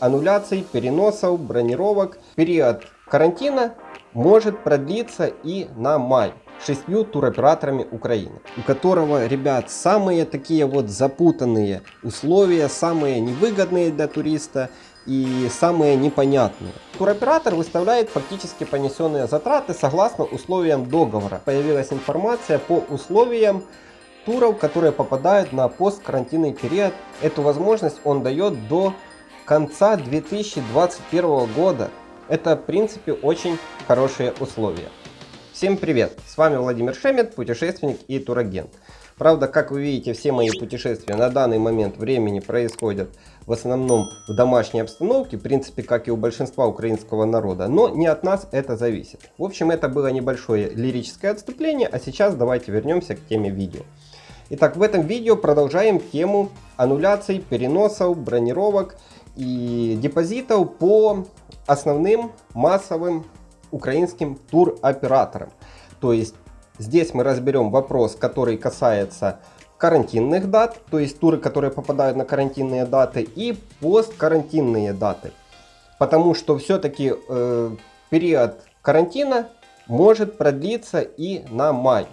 аннуляций, переносов, бронировок. Период карантина может продлиться и на май шестью туроператорами Украины, у которого, ребят, самые такие вот запутанные условия, самые невыгодные для туриста и самые непонятные. Туроператор выставляет фактически понесенные затраты согласно условиям договора. Появилась информация по условиям туров, которые попадают на посткарантинный период. Эту возможность он дает до конца 2021 года. Это в принципе очень хорошие условия. Всем привет! С вами Владимир Шемет, путешественник и турагент. Правда, как вы видите, все мои путешествия на данный момент времени происходят в основном в домашней обстановке, в принципе, как и у большинства украинского народа, но не от нас это зависит. В общем, это было небольшое лирическое отступление, а сейчас давайте вернемся к теме видео. Итак, в этом видео продолжаем тему аннуляций, переносов, бронировок и депозитов по основным массовым украинским туроператорам. То есть здесь мы разберем вопрос, который касается карантинных дат, то есть туры, которые попадают на карантинные даты, и посткарантинные даты. Потому что все-таки э, период карантина может продлиться и на май.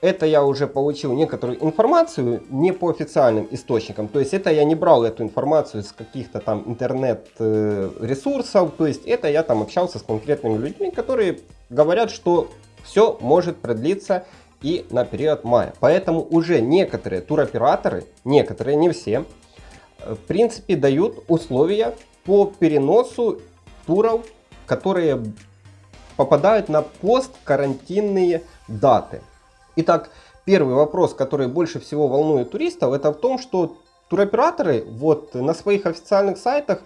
Это я уже получил некоторую информацию не по официальным источникам. То есть это я не брал эту информацию с каких-то там интернет-ресурсов. То есть это я там общался с конкретными людьми, которые говорят, что все может продлиться и на период мая. Поэтому уже некоторые туроператоры, некоторые, не все, в принципе дают условия по переносу туров, которые попадают на посткарантинные даты. Итак, первый вопрос, который больше всего волнует туристов, это в том, что туроператоры вот на своих официальных сайтах,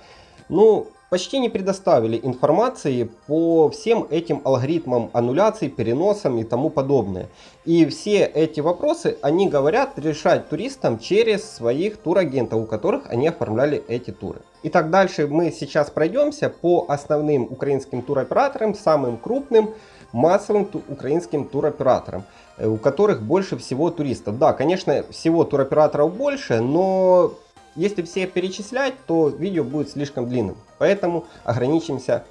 ну, почти не предоставили информации по всем этим алгоритмам аннуляций, переносам и тому подобное. И все эти вопросы они говорят решать туристам через своих турагентов, у которых они оформляли эти туры. Итак, дальше мы сейчас пройдемся по основным украинским туроператорам, самым крупным массовым ту украинским туроператорам. Э, у которых больше всего туристов. Да, конечно, всего туроператоров больше, но если все перечислять, то видео будет слишком длинным. Поэтому ограничимся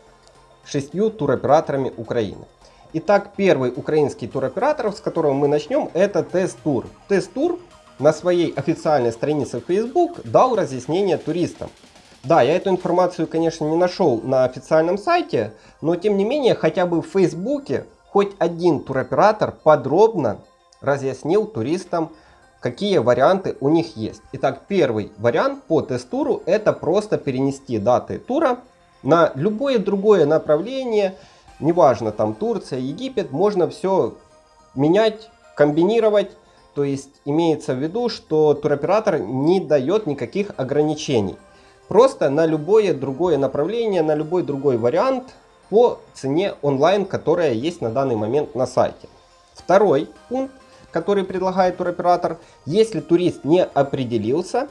шестью туроператорами Украины. Итак, первый украинский туроператор, с которого мы начнем, это Тест-тур. Тест-тур на своей официальной странице в Facebook дал разъяснение туристам. Да, я эту информацию, конечно, не нашел на официальном сайте, но тем не менее, хотя бы в Фейсбуке хоть один туроператор подробно разъяснил туристам, какие варианты у них есть. Итак, первый вариант по тест-туру это просто перенести даты тура на любое другое направление, неважно там Турция, Египет, можно все менять, комбинировать. То есть имеется в виду, что туроператор не дает никаких ограничений. Просто на любое другое направление, на любой другой вариант по цене онлайн, которая есть на данный момент на сайте. Второй пункт, который предлагает туроператор, если турист не определился,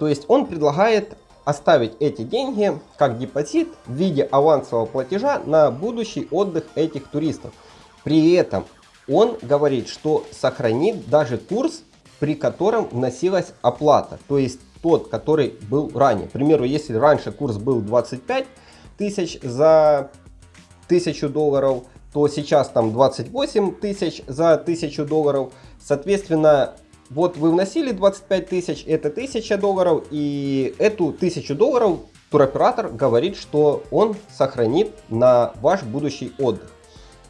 то есть он предлагает оставить эти деньги как депозит в виде авансового платежа на будущий отдых этих туристов. При этом он говорит, что сохранит даже курс, при котором вносилась оплата. То есть тот, который был ранее. К примеру, если раньше курс был 25 тысяч за тысячу долларов, то сейчас там 28 тысяч за тысячу долларов. Соответственно, вот вы вносили 25 тысяч, это 1000 долларов, и эту 1000 долларов туроператор говорит, что он сохранит на ваш будущий отдых.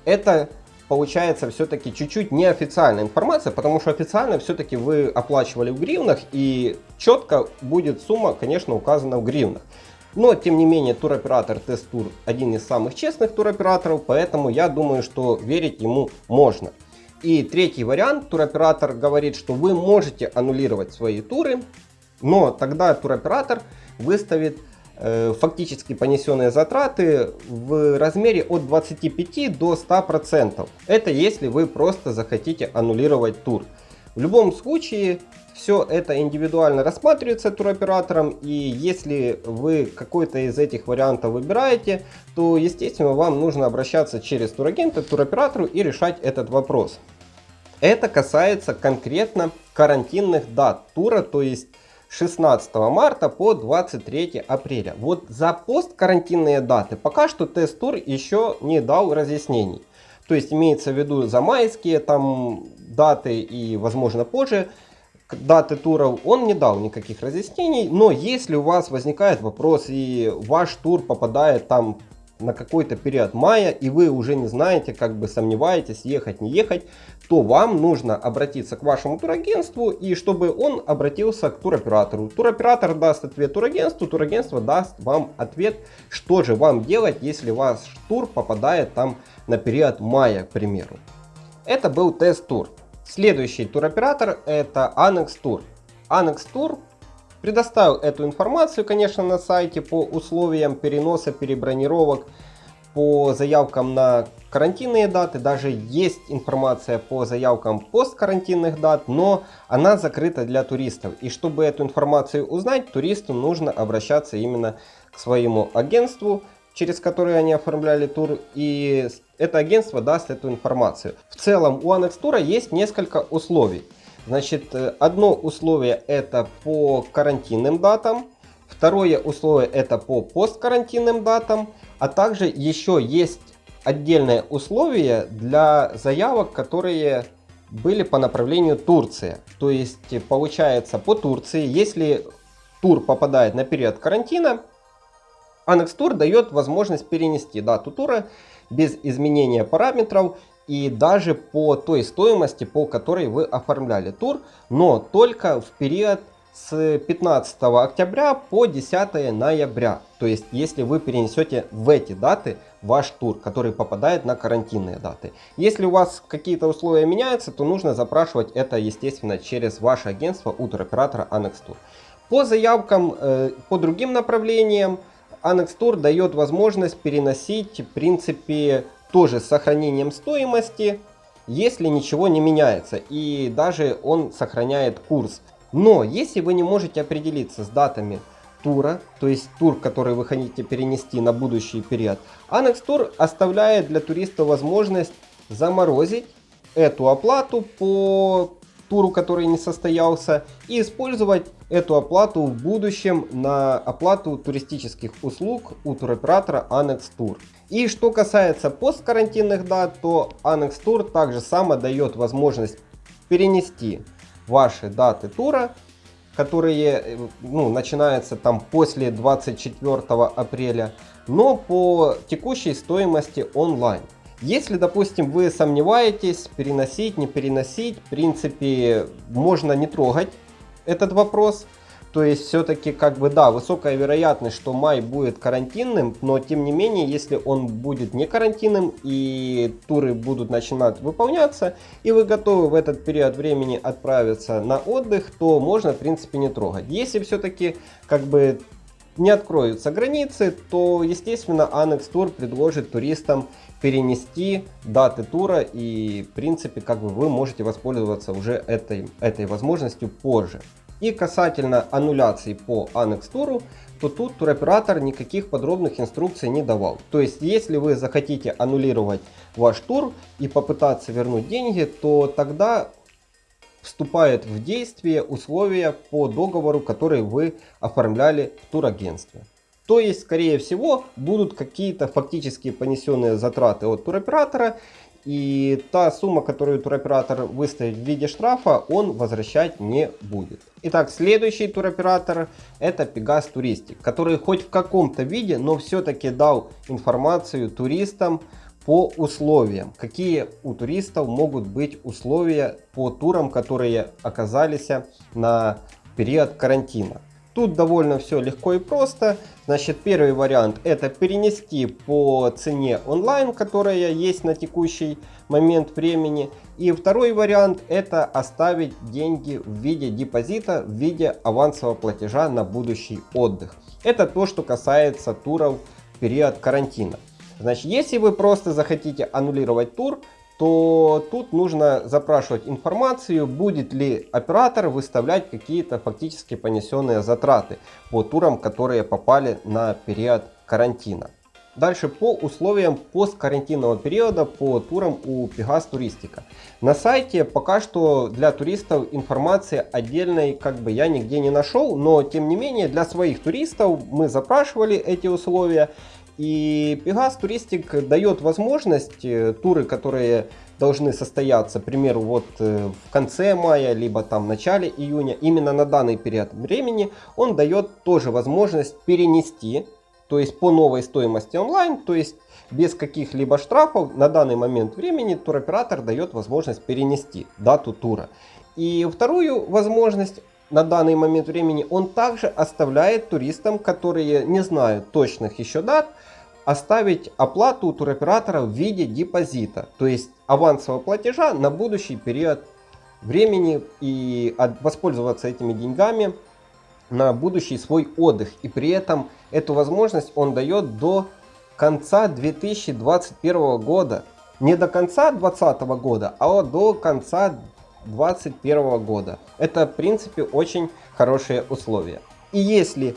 Это получается все-таки чуть-чуть неофициальная информация, потому что официально все-таки вы оплачивали в гривнах, и четко будет сумма, конечно, указана в гривнах. Но, тем не менее, туроператор Тест-Тур один из самых честных туроператоров, поэтому я думаю, что верить ему можно. И третий вариант, туроператор говорит, что вы можете аннулировать свои туры, но тогда туроператор выставит фактически понесенные затраты в размере от 25 до 100%. Это если вы просто захотите аннулировать тур. В любом случае, все это индивидуально рассматривается туроператором, и если вы какой-то из этих вариантов выбираете, то, естественно, вам нужно обращаться через турагента туроператору и решать этот вопрос. Это касается конкретно карантинных дат тура, то есть 16 марта по 23 апреля. Вот за посткарантинные даты пока что тест-тур еще не дал разъяснений. То есть имеется в виду за майские там даты и возможно позже даты туров он не дал никаких разъяснений. Но если у вас возникает вопрос и ваш тур попадает там на какой-то период мая, и вы уже не знаете, как бы сомневаетесь, ехать, не ехать, то вам нужно обратиться к вашему турагентству, и чтобы он обратился к туроператору. Туроператор даст ответ турагентству, турагентство даст вам ответ, что же вам делать, если ваш тур попадает там на период мая, к примеру. Это был тест-тур. Следующий туроператор это Annex Tour. Annex Tour Предоставил эту информацию, конечно, на сайте по условиям переноса, перебронировок, по заявкам на карантинные даты. Даже есть информация по заявкам посткарантинных дат, но она закрыта для туристов. И чтобы эту информацию узнать, туристу нужно обращаться именно к своему агентству, через которое они оформляли тур, и это агентство даст эту информацию. В целом у Annex Tour есть несколько условий. Значит, э, одно условие это по карантинным датам, второе условие это по посткарантинным датам, а также еще есть отдельное условие для заявок, которые были по направлению Турция. То есть получается по Турции, если тур попадает на период карантина, Annex Tour дает возможность перенести дату тура без изменения параметров и даже по той стоимости, по которой вы оформляли тур, но только в период с 15 октября по 10 ноября. То есть, если вы перенесете в эти даты ваш тур, который попадает на карантинные даты. Если у вас какие-то условия меняются, то нужно запрашивать это, естественно, через ваше агентство у туроператора Annex Tour. По заявкам, э, по другим направлениям, Annex Tour дает возможность переносить, в принципе, тоже с сохранением стоимости, если ничего не меняется. И даже он сохраняет курс. Но если вы не можете определиться с датами тура, то есть тур, который вы хотите перенести на будущий период, Annex Tour оставляет для туриста возможность заморозить эту оплату по туру, который не состоялся, и использовать эту оплату в будущем на оплату туристических услуг у туроператора Annex Tour. И что касается посткарантинных дат, то Annex Tour также само дает возможность перенести ваши даты тура, которые э, ну, начинаются там после 24 апреля, но по текущей стоимости онлайн. Если, допустим, вы сомневаетесь, переносить, не переносить, в принципе, можно не трогать этот вопрос. То есть все-таки как бы да, высокая вероятность, что май будет карантинным, но тем не менее, если он будет не карантинным и туры будут начинать выполняться, и вы готовы в этот период времени отправиться на отдых, то можно в принципе не трогать. Если все-таки как бы не откроются границы, то естественно Annex Tour предложит туристам перенести даты тура и в принципе как бы вы можете воспользоваться уже этой, этой возможностью позже. И касательно аннуляции по Annex Tour, то тут туроператор никаких подробных инструкций не давал. То есть, если вы захотите аннулировать ваш тур и попытаться вернуть деньги, то тогда вступает в действие условия по договору, который вы оформляли в турагентстве. То есть, скорее всего, будут какие-то фактически понесенные затраты от туроператора, и та сумма, которую туроператор выставит в виде штрафа, он возвращать не будет. Итак, следующий туроператор это Pegas Touristic, который хоть в каком-то виде, но все-таки дал информацию туристам по условиям. Какие у туристов могут быть условия по турам, которые оказались на период карантина. Тут довольно все легко и просто. Значит, первый вариант это перенести по цене онлайн, которая есть на текущий момент времени. И второй вариант это оставить деньги в виде депозита, в виде авансового платежа на будущий отдых. Это то, что касается туров в период карантина. Значит, если вы просто захотите аннулировать тур, то тут нужно запрашивать информацию, будет ли оператор выставлять какие-то фактически понесенные затраты по турам, которые попали на период карантина. Дальше по условиям посткарантинного периода по турам у Pegas Туристика. На сайте пока что для туристов информации отдельной как бы я нигде не нашел, но тем не менее для своих туристов мы запрашивали эти условия. И Pegas Туристик дает возможность туры, которые должны состояться, к примеру, вот э, в конце мая, либо там в начале июня, именно на данный период времени, он дает тоже возможность перенести, то есть по новой стоимости онлайн, то есть без каких-либо штрафов на данный момент времени туроператор дает возможность перенести дату тура. И вторую возможность на данный момент времени он также оставляет туристам, которые не знают точных еще дат, оставить оплату у туроператора в виде депозита, то есть авансового платежа на будущий период времени и воспользоваться этими деньгами на будущий свой отдых. И при этом эту возможность он дает до конца 2021 года. Не до конца 2020 года, а до конца 2021 года. Это в принципе очень хорошие условия. И если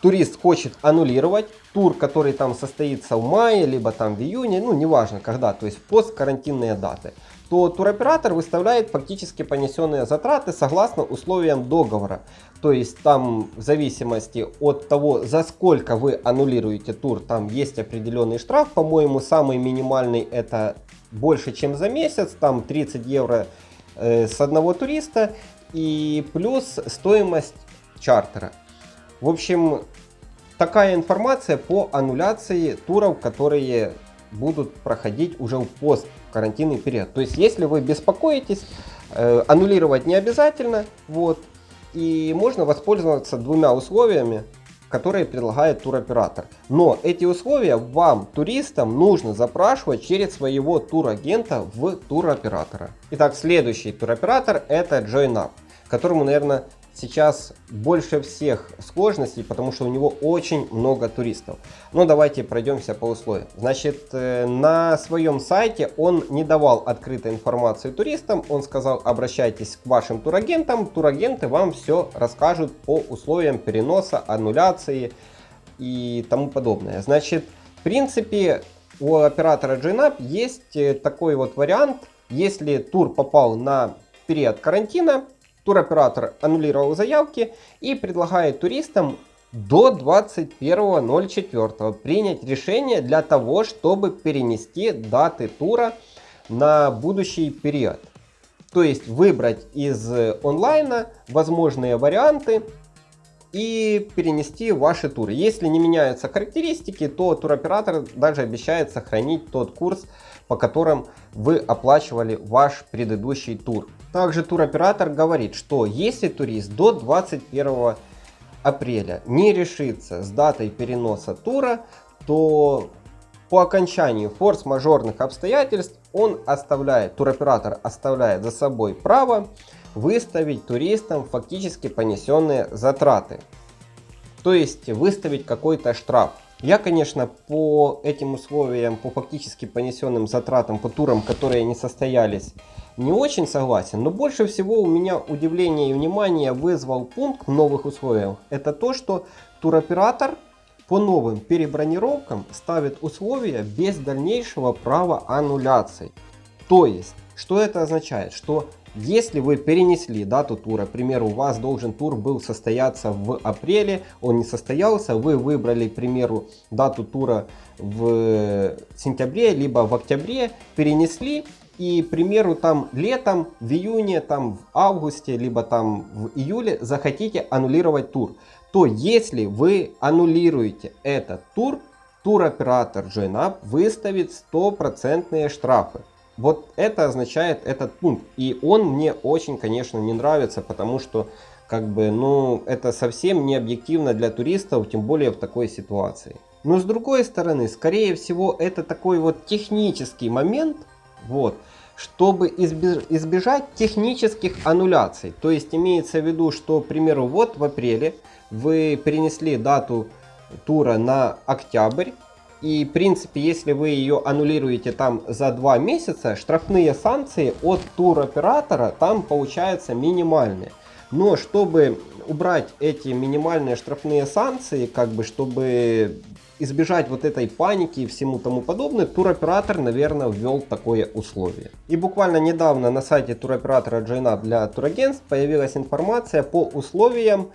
турист хочет аннулировать тур, который там состоится в мае, либо там в июне, ну неважно когда, то есть посткарантинные даты, то туроператор выставляет фактически понесенные затраты согласно условиям договора. То есть там в зависимости от того, за сколько вы аннулируете тур, там есть определенный штраф. По-моему, самый минимальный это больше, чем за месяц, там 30 евро с одного туриста и плюс стоимость чартера. В общем, такая информация по аннуляции туров, которые будут проходить уже в посткарантинный период. То есть, если вы беспокоитесь, э, аннулировать не обязательно. Вот, и можно воспользоваться двумя условиями, которые предлагает туроператор. Но эти условия вам, туристам, нужно запрашивать через своего турагента в туроператора. Итак, следующий туроператор это JoinUp, которому, наверное, сейчас больше всех сложностей, потому что у него очень много туристов. Но давайте пройдемся по условиям. Значит, э, на своем сайте он не давал открытой информации туристам. Он сказал, обращайтесь к вашим турагентам. Турагенты вам все расскажут по условиям переноса, аннуляции и тому подобное. Значит, в принципе, у оператора GNAP есть э, такой вот вариант. Если тур попал на период карантина, Туроператор аннулировал заявки и предлагает туристам до 21.04 принять решение для того, чтобы перенести даты тура на будущий период. То есть выбрать из онлайна возможные варианты и перенести ваши туры. Если не меняются характеристики, то туроператор даже обещает сохранить тот курс, по которым вы оплачивали ваш предыдущий тур. Также туроператор говорит, что если турист до 21 апреля не решится с датой переноса тура, то по окончанию форс-мажорных обстоятельств он оставляет, туроператор оставляет за собой право выставить туристам фактически понесенные затраты. То есть выставить какой-то штраф. Я, конечно, по этим условиям, по фактически понесенным затратам, по турам, которые не состоялись, не очень согласен. Но больше всего у меня удивление и внимание вызвал пункт в новых условиях. Это то, что туроператор по новым перебронировкам ставит условия без дальнейшего права аннуляции. То есть, что это означает? Что если вы перенесли дату тура, к примеру, у вас должен тур был состояться в апреле, он не состоялся, вы выбрали, к примеру, дату тура в сентябре, либо в октябре, перенесли, и, к примеру, там летом, в июне, там в августе, либо там в июле захотите аннулировать тур, то если вы аннулируете этот тур, туроператор JoinUp выставит стопроцентные штрафы. Вот это означает этот пункт. И он мне очень, конечно, не нравится, потому что как бы, ну, это совсем не объективно для туристов, тем более в такой ситуации. Но с другой стороны, скорее всего, это такой вот технический момент, вот, чтобы избежать технических аннуляций. То есть имеется в виду, что, к примеру, вот в апреле вы перенесли дату тура на октябрь, и, в принципе, если вы ее аннулируете там за два месяца, штрафные санкции от туроператора там получаются минимальные. Но чтобы убрать эти минимальные штрафные санкции, как бы, чтобы избежать вот этой паники и всему тому подобное, туроператор, наверное, ввел такое условие. И буквально недавно на сайте туроператора JoinUp для турагентств появилась информация по условиям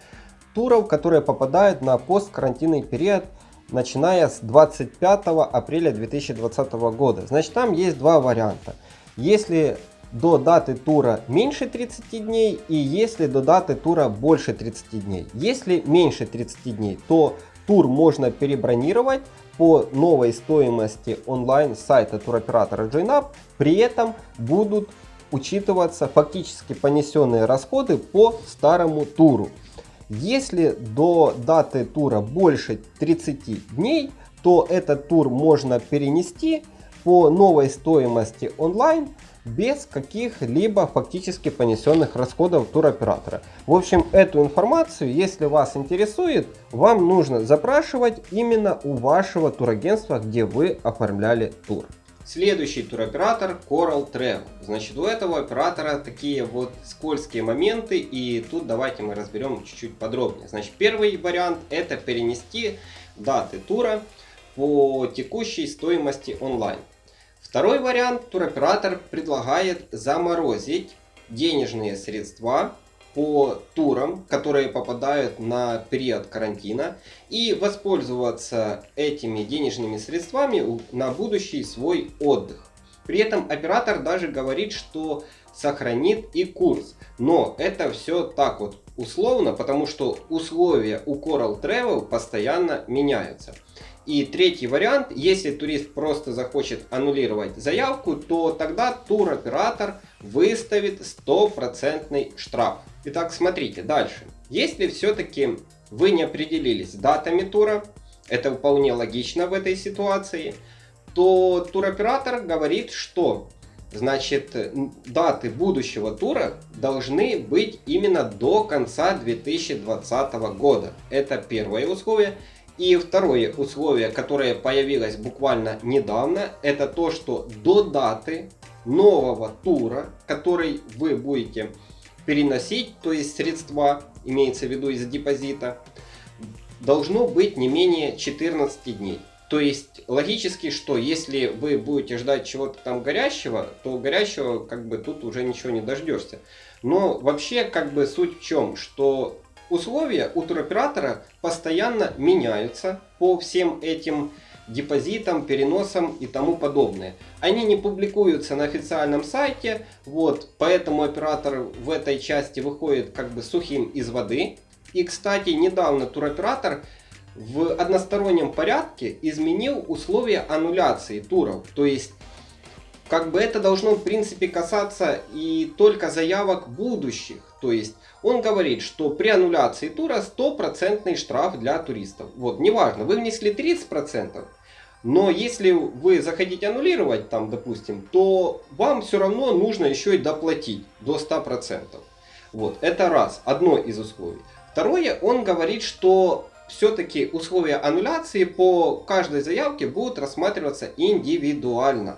туров, которые попадают на посткарантинный период начиная с 25 апреля 2020 года. Значит, там есть два варианта. Если до даты тура меньше 30 дней и если до даты тура больше 30 дней. Если меньше 30 дней, то тур можно перебронировать по новой стоимости онлайн сайта туроператора JoinUp. При этом будут учитываться фактически понесенные расходы по старому туру. Если до даты тура больше 30 дней, то этот тур можно перенести по новой стоимости онлайн без каких-либо фактически понесенных расходов туроператора. В общем, эту информацию, если вас интересует, вам нужно запрашивать именно у вашего турагентства, где вы оформляли тур. Следующий туроператор Coral Travel. Значит, у этого оператора такие вот скользкие моменты, и тут давайте мы разберем чуть-чуть подробнее. Значит, первый вариант это перенести даты тура по текущей стоимости онлайн. Второй вариант, туроператор предлагает заморозить денежные средства по турам, которые попадают на период карантина и воспользоваться этими денежными средствами на будущий свой отдых. При этом оператор даже говорит, что сохранит и курс. Но это все так вот условно, потому что условия у Coral Travel постоянно меняются. И третий вариант, если турист просто захочет аннулировать заявку, то тогда туроператор выставит стопроцентный штраф. Итак, смотрите дальше. Если все-таки вы не определились датами тура, это вполне логично в этой ситуации, то туроператор говорит, что значит даты будущего тура должны быть именно до конца 2020 года. Это первое условие. И второе условие, которое появилось буквально недавно, это то, что до даты нового тура, который вы будете переносить, то есть средства, имеется в виду из депозита, должно быть не менее 14 дней. То есть логически, что если вы будете ждать чего-то там горящего, то горящего как бы тут уже ничего не дождешься. Но вообще как бы суть в чем, что Условия у туроператора постоянно меняются по всем этим депозитам, переносам и тому подобное. Они не публикуются на официальном сайте, вот, поэтому оператор в этой части выходит как бы сухим из воды. И, кстати, недавно туроператор в одностороннем порядке изменил условия аннуляции туров. То есть, как бы это должно в принципе касаться и только заявок будущих. То есть, он говорит, что при аннуляции тура стопроцентный штраф для туристов. Вот, неважно, вы внесли 30%, но если вы захотите аннулировать, там, допустим, то вам все равно нужно еще и доплатить до 100%. Вот, это раз, одно из условий. Второе, он говорит, что все-таки условия аннуляции по каждой заявке будут рассматриваться индивидуально.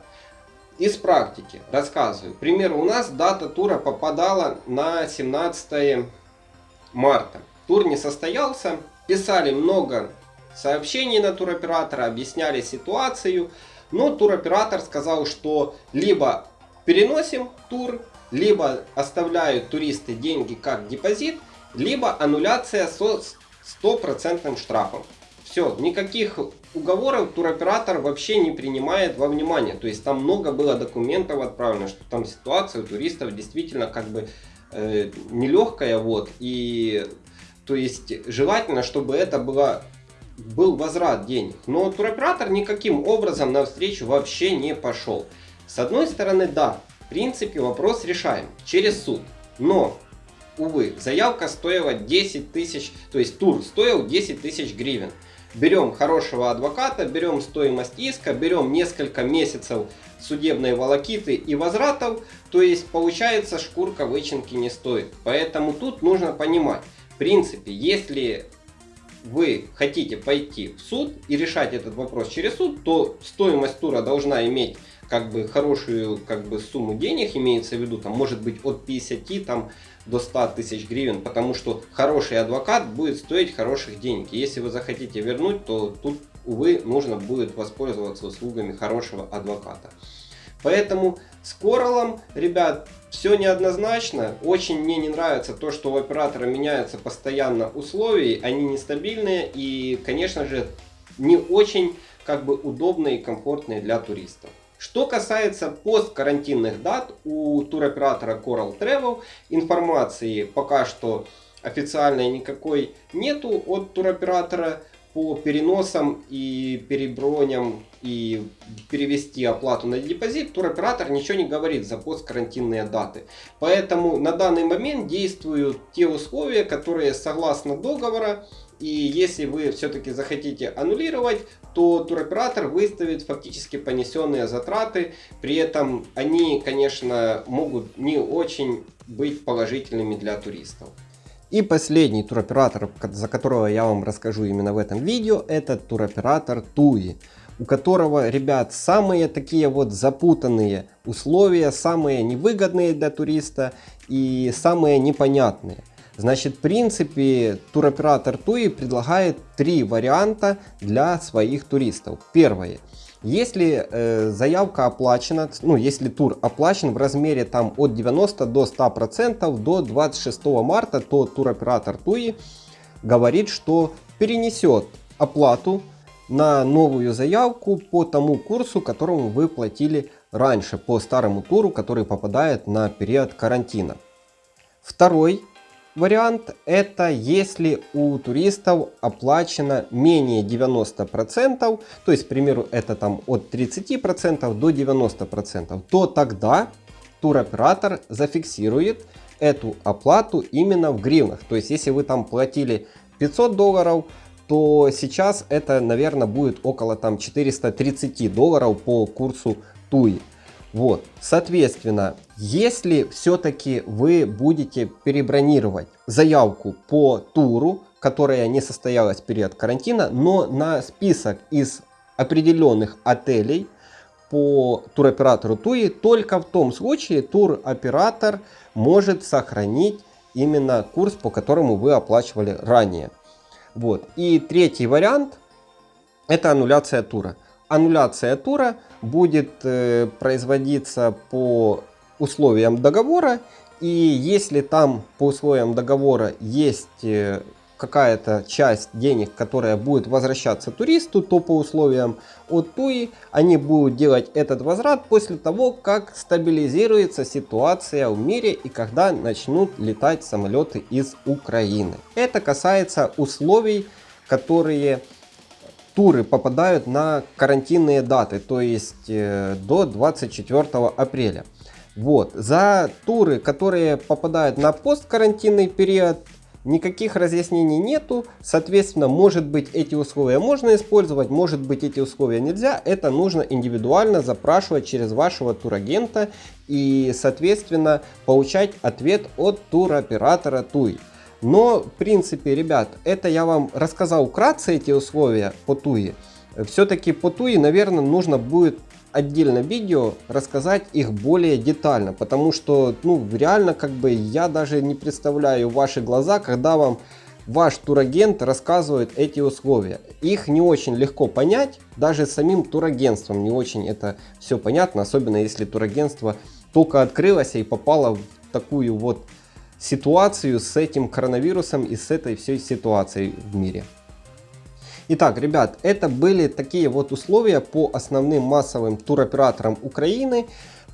Из практики рассказываю. К примеру, у нас дата тура попадала на 17 марта. Тур не состоялся. Писали много сообщений на туроператора, объясняли ситуацию. Но туроператор сказал, что либо переносим тур, либо оставляют туристы деньги как депозит, либо аннуляция со стопроцентным штрафом. Все, никаких уговоров туроператор вообще не принимает во внимание. То есть там много было документов отправлено, что там ситуация у туристов действительно как бы э, нелегкая. Вот, и то есть желательно, чтобы это было, был возврат денег. Но туроператор никаким образом навстречу вообще не пошел. С одной стороны, да, в принципе вопрос решаем через суд. Но увы, заявка стоила 10 тысяч, то есть тур стоил 10 тысяч гривен. Берем хорошего адвоката, берем стоимость иска, берем несколько месяцев судебной волокиты и возвратов, то есть получается шкурка вычинки не стоит. Поэтому тут нужно понимать, в принципе, если вы хотите пойти в суд и решать этот вопрос через суд, то стоимость тура должна иметь как бы хорошую как бы сумму денег, имеется в виду, там может быть от 50 там, до 100 тысяч гривен, потому что хороший адвокат будет стоить хороших денег. если вы захотите вернуть, то тут, увы, нужно будет воспользоваться услугами хорошего адвоката. Поэтому с Коралом, ребят, все неоднозначно. Очень мне не нравится то, что у оператора меняются постоянно условия, они нестабильные и, конечно же, не очень как бы удобные и комфортные для туристов. Что касается посткарантинных дат, у туроператора Coral Travel информации пока что официальной никакой нету от туроператора по переносам и переброням и перевести оплату на депозит, туроператор ничего не говорит за посткарантинные даты. Поэтому на данный момент действуют те условия, которые согласно договора и если вы все-таки захотите аннулировать, то туроператор выставит фактически понесенные затраты. При этом они, конечно, могут не очень быть положительными для туристов. И последний туроператор, за которого я вам расскажу именно в этом видео, это туроператор Туи, у которого, ребят, самые такие вот запутанные условия, самые невыгодные для туриста и самые непонятные. Значит, в принципе, туроператор Туи предлагает три варианта для своих туристов. Первое. Если э, заявка оплачена, ну если тур оплачен в размере там от 90 до 100% до 26 марта, то туроператор Туи говорит, что перенесет оплату на новую заявку по тому курсу, которому вы платили раньше, по старому туру, который попадает на период карантина. Второй вариант это если у туристов оплачено менее 90%, то есть, к примеру, это там от 30% до 90%, то тогда туроператор зафиксирует эту оплату именно в гривнах. То есть, если вы там платили 500 долларов, то сейчас это, наверное, будет около там 430 долларов по курсу ТУИ. Вот, соответственно, если все-таки вы будете перебронировать заявку по туру, которая не состоялась в период карантина, но на список из определенных отелей по туроператору ТУИ, только в том случае туроператор может сохранить именно курс, по которому вы оплачивали ранее. Вот. И третий вариант это аннуляция тура. Аннуляция тура будет э, производиться по условиям договора. И если там по условиям договора есть э, какая-то часть денег, которая будет возвращаться туристу, то по условиям от ТУИ они будут делать этот возврат после того, как стабилизируется ситуация в мире и когда начнут летать самолеты из Украины. Это касается условий, которые туры попадают на карантинные даты, то есть э, до 24 апреля. Вот. За туры, которые попадают на посткарантинный период, никаких разъяснений нету. Соответственно, может быть эти условия можно использовать, может быть эти условия нельзя. Это нужно индивидуально запрашивать через вашего турагента и, соответственно, получать ответ от туроператора ТУИ. Но, в принципе, ребят, это я вам рассказал вкратце эти условия по ТУИ. Все-таки по ТУИ, наверное, нужно будет отдельно видео рассказать их более детально, потому что, ну, реально, как бы, я даже не представляю ваши глаза, когда вам ваш турагент рассказывает эти условия. Их не очень легко понять, даже самим турагентством не очень это все понятно, особенно если турагентство только открылось и попало в такую вот ситуацию с этим коронавирусом и с этой всей ситуацией в мире. Итак, ребят, это были такие вот условия по основным массовым туроператорам Украины,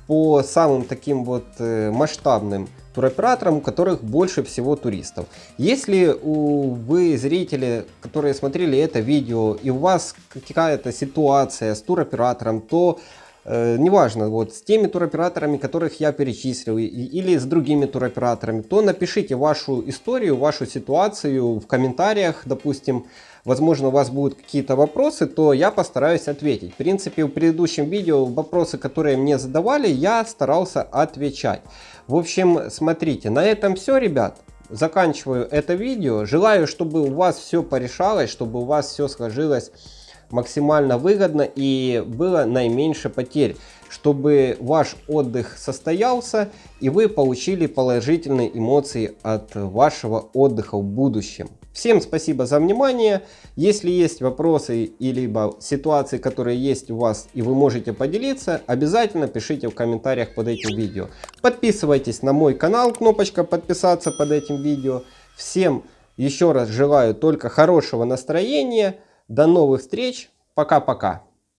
по самым таким вот э, масштабным туроператорам, у которых больше всего туристов. Если у, вы зрители, которые смотрели это видео, и у вас какая-то ситуация с туроператором, то э, неважно, вот с теми туроператорами, которых я перечислил, и, или с другими туроператорами, то напишите вашу историю, вашу ситуацию в комментариях, допустим, возможно у вас будут какие-то вопросы, то я постараюсь ответить. В принципе, в предыдущем видео вопросы, которые мне задавали, я старался отвечать. В общем, смотрите, на этом все, ребят. Заканчиваю это видео. Желаю, чтобы у вас все порешалось, чтобы у вас все сложилось максимально выгодно и было наименьше потерь, чтобы ваш отдых состоялся и вы получили положительные эмоции от вашего отдыха в будущем. Всем спасибо за внимание. Если есть вопросы и либо ситуации, которые есть у вас и вы можете поделиться, обязательно пишите в комментариях под этим видео. Подписывайтесь на мой канал, кнопочка подписаться под этим видео. Всем еще раз желаю только хорошего настроения. До новых встреч. Пока-пока.